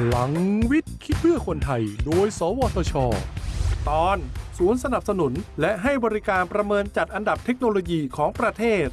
พลังวิทย์คิดเพื่อคนไทย โดย สวทช ตอนศูนย์สนับสนุน และให้บริการประเมินจัดอันดับเทคโนโลยีของประเทศ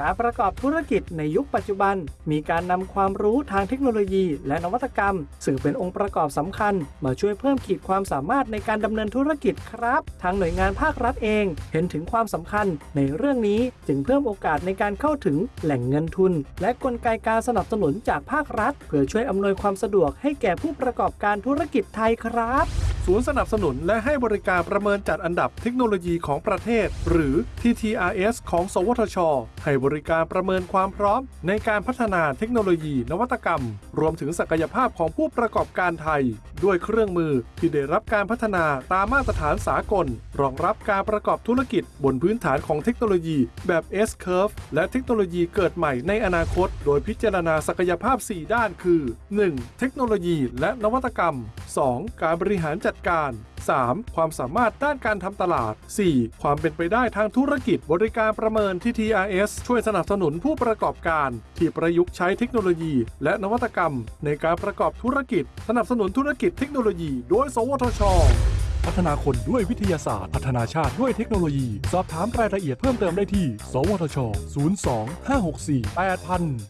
การประกอบธุรกิจในยุคปัจจุบัน มีการนำความรู้ทางเทคโนโลยี และนวัตกรรม สื่อเป็นองค์ประกอบสำคัญ มาช่วยเพิ่มขีดความสามารถในการดำเนินธุรกิจครับ ทางหน่วยงานภาครัฐเอง เห็นถึงความสำคัญในเรื่องนี้จึงเพิ่มโอกาสในการเข้าถึงแหล่งเงินทุน และกลไกการสนับสนุนจากภาครัฐ เพื่อช่วยอำนวยความสะดวกให้แก่ผู้ประกอบการธุรกิจไทยครับ ศูนย์สนับสนุนและให้บริการประเมินจัดอันดับเทคโนโลยีของประเทศ หรือ TTRS ของ สวทช ให้บริการประเมินความพร้อม ในการพัฒนาเทคโนโลยีนวัตกรรม รวมถึงศักยภาพของผู้ประกอบการไทยด้วยเครื่องมือที่ได้รับการพัฒนาตามมาตรฐานสากล รองรับการประกอบธุรกิจบนพื้นฐานของเทคโนโลยีแบบ S-curve และเทคโนโลยีเกิดใหม่ในอนาคต โดยพิจารณาศักยภาพ 4 ด้านคือ 1. เทคโนโลยีและนวัตกรรม 2. การบริหารจัดการ 3. ความสามารถด้านการทำตลาด 4. ความเป็นไปได้ทางธุรกิจบริการประเมินที่ TRS ช่วยสนับสนุนผู้ประกอบการ ที่ประยุกต์ใช้เทคโนโลยี และนวัตกรรม ในการประกอบธุรกิจ สนับสนุนธุรกิจเทคโนโลยี โดย สวทชพัฒนาคนด้วยวิทยาศาสตร์ พัฒนาชาติด้วยเทคโนโลยี สอบถามรายละเอียดเพิ่มเติมได้ที่ สวทช 02 564 8000